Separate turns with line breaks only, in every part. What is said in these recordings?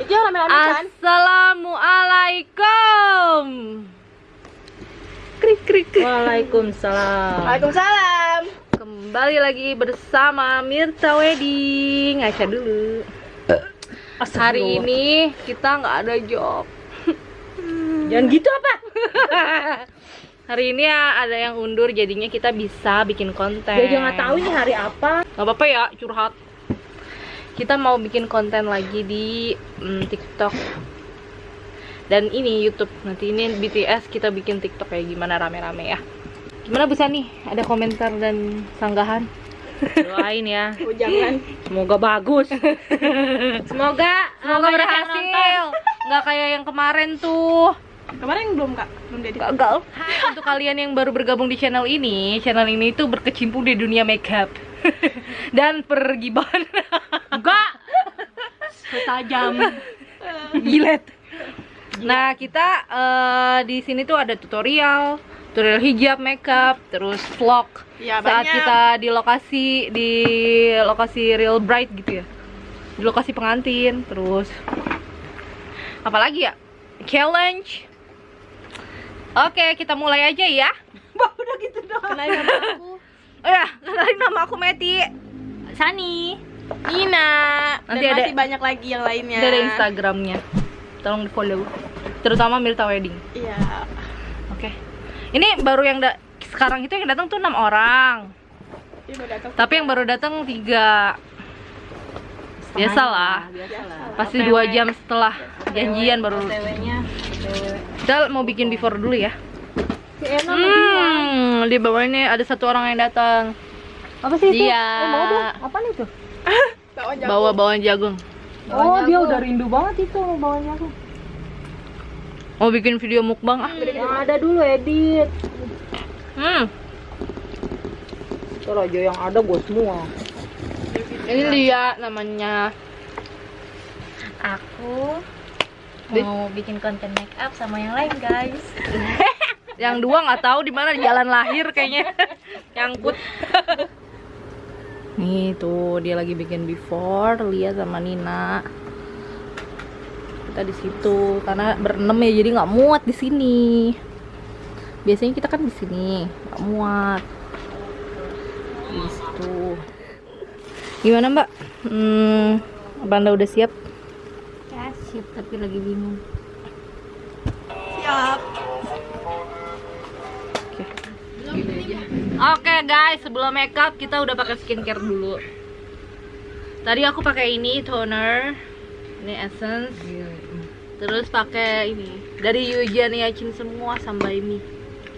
Rame-rame kan?
Assalamualaikum. Krik krik. krik.
Waalaikumsalam.
Waalaikumsalam.
Kembali lagi bersama Mirta Wedding. Aisyah dulu. Hari ini kita nggak ada job.
Jangan gitu apa?
Hari ini ya ada yang undur jadinya kita bisa bikin konten.
Nggak tahu ini hari apa.
Gak apa-apa ya curhat. Kita mau bikin konten lagi di mm, TikTok dan ini YouTube. Nanti ini BTS kita bikin TikTok kayak gimana rame-rame ya. Gimana bisa nih? Ada komentar dan sanggahan?
Doain ya.
Oh, jangan.
Semoga bagus.
Semoga semoga berhasil. Nggak kayak yang kemarin tuh.
Kemarin belum, Kak. Belum jadi.
Gagal. Untuk kalian yang baru bergabung di channel ini, channel ini tuh berkecimpung di dunia makeup dan pergibahan.
Enggak. Setajam.
Gilet. Nah, kita eh, di sini tuh ada tutorial, tutorial hijab, makeup, terus vlog.
Ya,
Saat
banyak.
kita di lokasi di lokasi real bright gitu ya. Di lokasi pengantin, terus apalagi ya? Challenge. Oke, kita mulai aja ya.
udah gitu doang. Aku.
Kenalin nama aku Meti.
Sani.
Nina.
Nanti
Dan
ada-
masih banyak lagi yang lainnya.
Ada Instagramnya. Tolong di follow. Terutama Mirta Wedding.
Iya.
Oke. Ini baru yang da- sekarang itu yang datang tuh enam orang. Tapi yang baru datang tiga. Biasalah.
Biasalah.
Pasti dua jam setelah janjian baru. Kita mau bikin before dulu ya. Hmm, di bawah ini ada satu orang yang datang.
Apa sih itu?
Dia
Oh, mau dong. Apa nih tuh?
Bawa
bawang jagung.
Oh, dia udah rindu banget itu mau bawanya aku.
Mau bikin video mukbang ah.
Yang ada dulu edit.
Hmm.
Ntar aja yang ada gue semua.
Ini dia namanya.
Aku mau bikin konten make up sama yang lain guys.
Yang dua nggak tahu di mana di jalan lahir kayaknya. Nyangkut. Nih tuh dia lagi bikin before, lihat sama Nina. Kita di situ karena berenam ya jadi nggak muat di sini. Biasanya kita kan di sini nggak muat. Di situ. Gimana Mbak? Hmm, apa Anda udah siap?
Ya siap tapi lagi bingung.
Oke guys, sebelum makeup kita udah pakai skincare dulu. Tadi aku pakai ini toner, ini essence, terus pakai ini dari Yuja Niacin semua sampai ini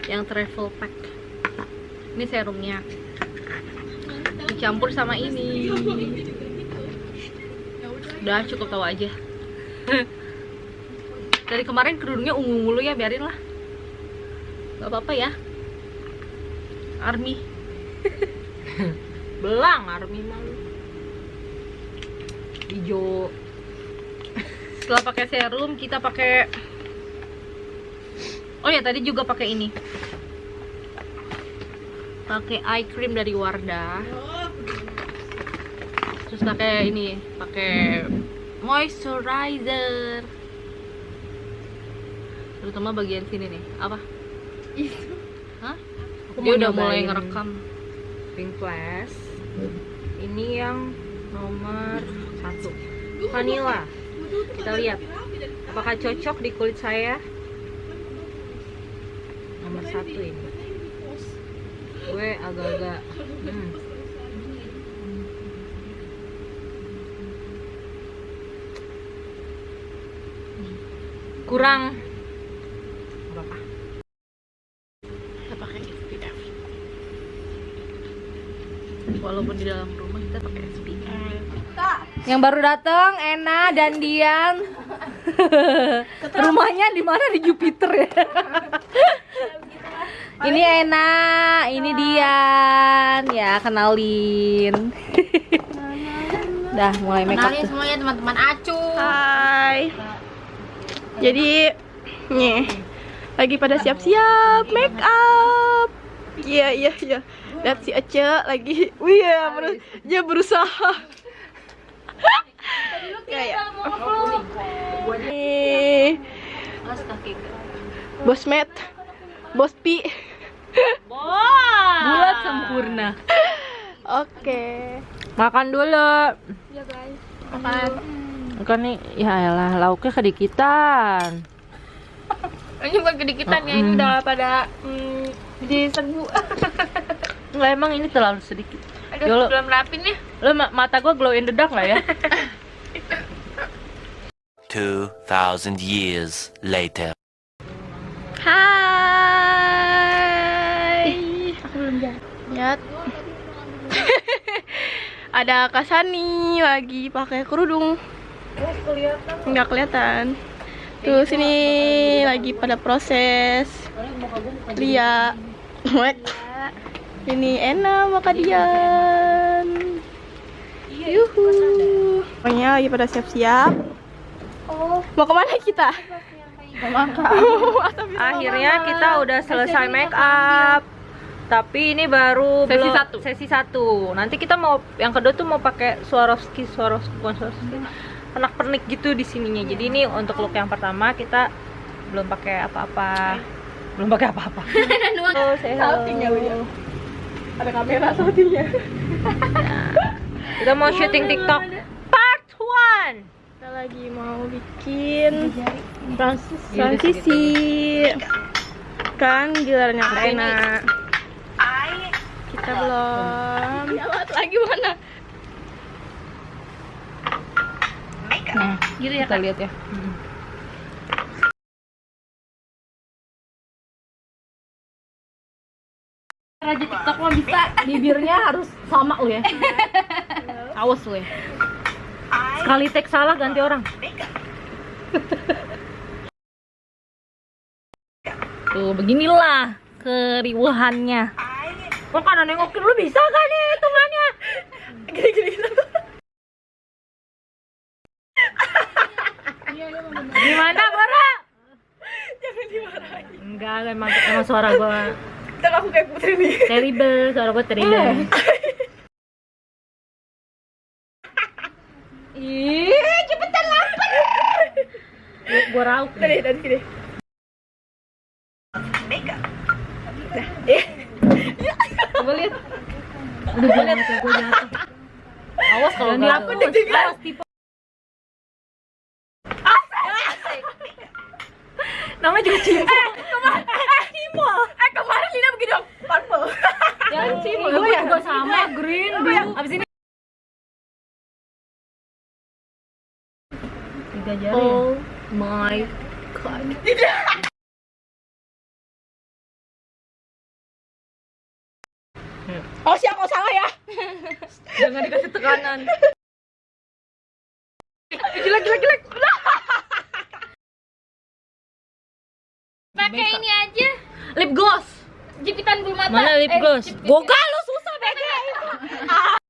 yang travel pack. Ini serumnya, dicampur sama ini. Udah cukup tahu aja. Dari kemarin kerudungnya ungu mulu ya, biarin lah. Gak apa-apa ya. Army.
Belang army malu.
hijau. Setelah pakai serum kita pakai oh ya tadi juga pakai ini. Pakai eye cream dari Wardah. Terus pakai ini pakai moisturizer. Terutama bagian sini nih. Apa? Hah?
Aku
dia udah mulai ngerekam
Pink Flash. Ini yang nomor satu. Vanilla. Kita lihat. Apakah cocok di kulit saya? Nomor satu ini. Gue agak-agak. Hmm. Kurang. Gak apa-apa.
kita pakai SPF walaupun di dalam rumah kita pakai SPF yang baru datang Ena dan Dian rumahnya di mana? Di Jupiter ya. Ini Ena ini Dian. Ya kenalin. Dah mulai make up
Kenalin semuanya teman-teman. Acu.
Hai. Jadi, nih, lagi pada siap-siap make up. Iya, iya, iya. Lihat si Ece lagi, wih ya, beru- dia berusaha. Kayak. Bos Matt, Bos Pi.
Bulat sempurna.
Oke.
Makan dulu.
Ya guys.
Makan nih, ya elah lauknya kedikitan.
Ini bukan kedikitan ya, ini udah pada mm, di serbu.
Enggak emang ini terlalu sedikit.
Aduh,
Ya, lo-
belum rapin ya.
Lo ma- mata gua glow in the dark nggak ya?
2,000 years later.
Hai. Aku belum Lihat. Ada Kasani lagi pakai kerudung. Nggak kelihatan. Tuh sini lagi pada proses. Lia. Wek. Ini Ena Makadian. Yuhu. Pokoknya lagi pada siap-siap. Mau ke mana kita?
Akhirnya kita udah selesai make up. Tapi ini baru
Sesi
belum-
satu.
Sesi satu. Nanti kita mau yang kedua tuh mau pakai Swarovski, Swarovski, bukan Swarovski. Penak pernik gitu di sininya. Jadi ini untuk look yang pertama kita belum pakai apa-apa. Belum pakai apa-apa. Oh, say hello.
Ada kamera saltingnya.
Kita mau syuting TikTok part 1.
Kita lagi mau bikin
Transisi.
transisi. Kan gilirannya Kak Ena. Kita belum. lagi mana?
Nah, kita lihat ya. Raja TikTok mah bisa. Bibirnya harus sama lu ya. Awas lu ya.
Sekali tag salah ganti orang.
Tuh, beginilah keriuhannya.
Kok kanan nengokin lu bisa kan nih hitungannya? Gimana, Bora?
Jangan dimarahin.
Enggak, emang emang suara gua
Kita aku kayak putri nih.
terrible, suara gua terrible.
Ih, cepetan lapar.
Gua, gua rauk.
Tadi, tadi sini.
Coba lihat. Udah gua jatuh. Awas kalau
Jangan
nggak
dihapus.
tuh.
Awas tipe. Namanya juga cimol.
Eh, kemarin Lina begini dong. Purple.
Jangan cimol. Gua juga sama green blue. Abis ini tiga jari. ya?
Oh my god.
Oh, siap oh salah ya.
Jangan dikasih tekanan.
Jelek, jelek, jelek.
Pakai ini aja.
Lip gloss.
Jepitan bulu mata.
Mana lip
Eh,
gloss?
jepit-
Goga lu susah bege.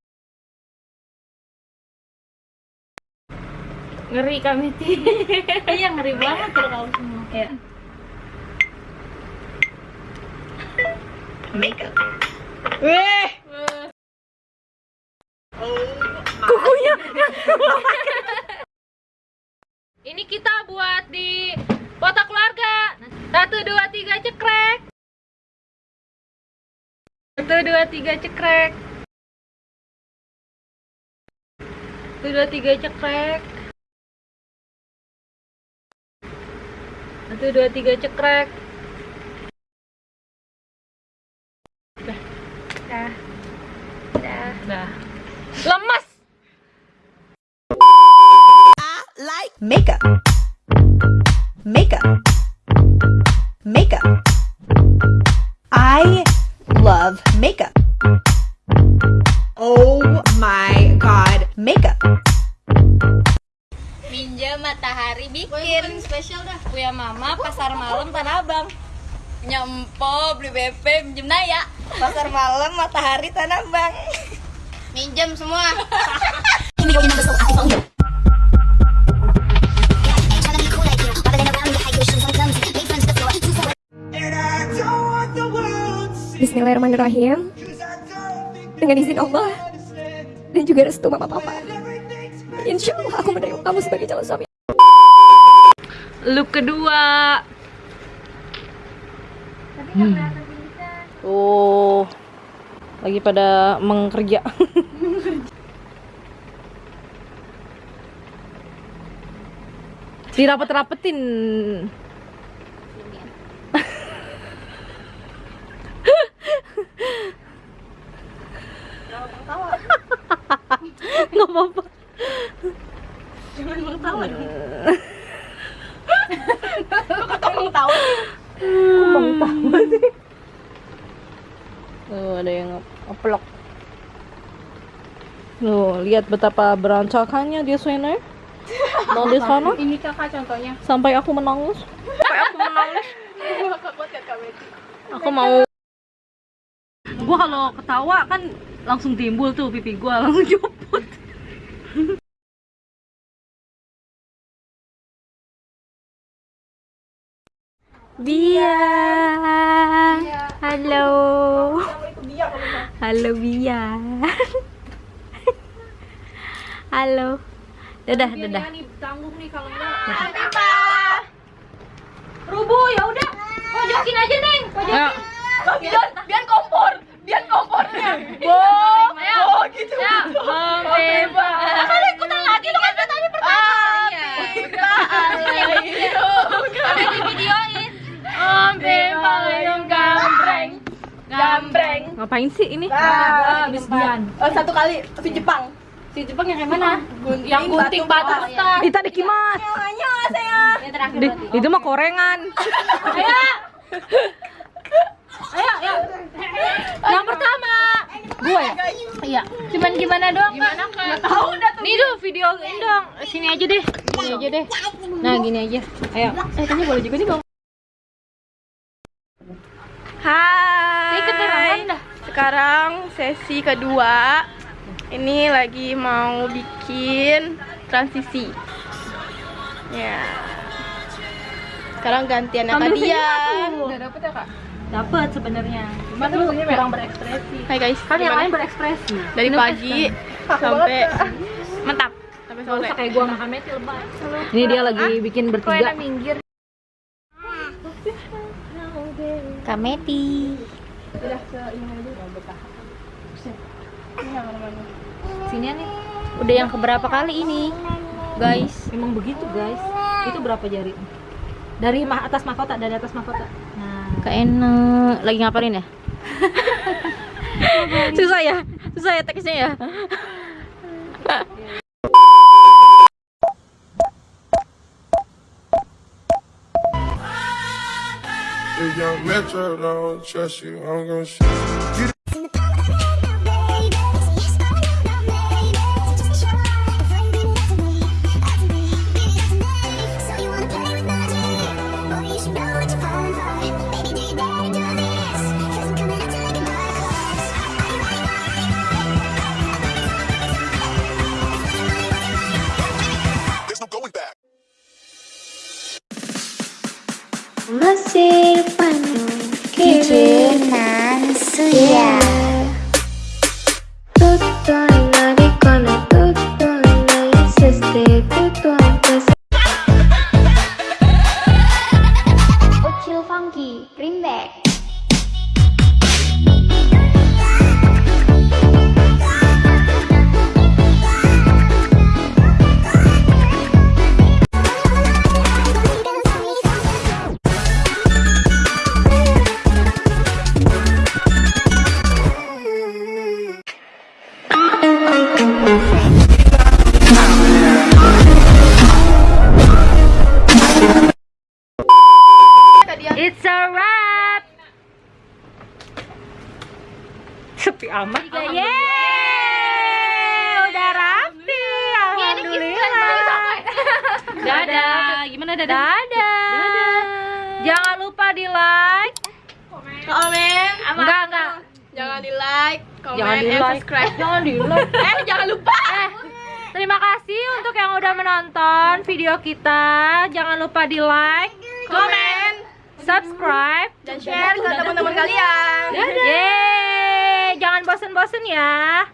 Ngeri kami ti.
Iya ngeri banget kalau kamu semua.
Ya.
Weh.
Ini kita buat di foto keluarga. Satu dua tiga cekrek. Satu dua tiga cekrek. Satu dua tiga cekrek. Satu dua tiga cekrek. Dah. Dah. Dah. Dah. Lemas.
like makeup. Makeup. Makeup. I love makeup.
Bikin spesial dah. Punya mama pasar malam Tanah Abang. Punya empo beli BP minjem Naya. Pasar malam matahari Tanah Abang. Minjem semua.
Bismillahirrahmanirrahim Dengan izin Allah Dan juga restu mama papa Insya Allah aku menerima kamu sebagai calon suami
look kedua.
Oh, lagi pada mengkerja. Dirapet-rapetin. Nggak apa-apa. Tuh, ada yang nge- ngeplok. Tuh, lihat betapa berancakannya dia Swener. Mau di sana?
Ini kakak contohnya.
Sampai aku menangis. Sampai aku menangis. Aku mau
Gua kalau ketawa kan langsung timbul tuh pipi gua langsung juput.
Bia. Halo. Halo Bia. Halo. Dadah, dadah.
Tanggung nih kalau enggak. Rubu ya udah. Pojokin aja, Neng. Pojokin.
Biar, biar kompor, biar kompornya. Wow, wow gitu.
Ya, Beba.
Kali ikutan lagi lu kan tadi pertama. Iya.
Ada di videoin. Om Beba yang gambreng. Gambreng.
Ngapain sih ini?
Habis Dian.
Oh, satu kali si Jepang.
Si Jepang yang mana?
Gunting,
Yang gunting batu
batu.
besar.
Ita dikimas.
Hanya saya.
Yang terakhir
Di- itu mah korengan.
Ayo. Ayo, ayo. Yang pertama.
Gua ya?
Iya. Cuman gimana doang, Gimana, Kak?
Tahu dah tuh.
Nih tuh videoin dong. Sini aja deh. Gini aja deh. Nah, gini aja. Ayo.
Eh, kayaknya boleh juga nih, Bang. Hai. Sekarang sesi kedua. Ini lagi mau bikin transisi. Ya. Sekarang gantian Kak dia.
Udah dapet ya, Kak? Dapet sebenarnya. Cuma tuh kurang berekspresi.
Hai guys,
Kan yang lain berekspresi.
dari pagi sampai mentap sampai sore.
kayak gua makan meti lebay.
Ini dia lagi bikin bertiga.
minggir.
Kameti.
Sini nih.
Udah yang keberapa kali ini? Guys.
Emang begitu, guys. Itu berapa jari? Dari mah atas mahkota, dari atas mahkota. Nah,
Keenak. Lagi ngapain ya? susah ya? Susah ya teksnya ya?
If young Metro don't trust you, I'm gonna shoot.
Gimana dadah? Dadah. Jangan lupa di like.
Komen,
Enggak, enggak.
jangan di like, komen,
Jangan di like.
subscribe.
Jangan di like.
Eh, jangan lupa.
Terima kasih untuk yang udah menonton video kita. Jangan lupa di like,
Komen
subscribe,
dan share ke teman-teman kalian.
Yeay, jangan bosen-bosen ya.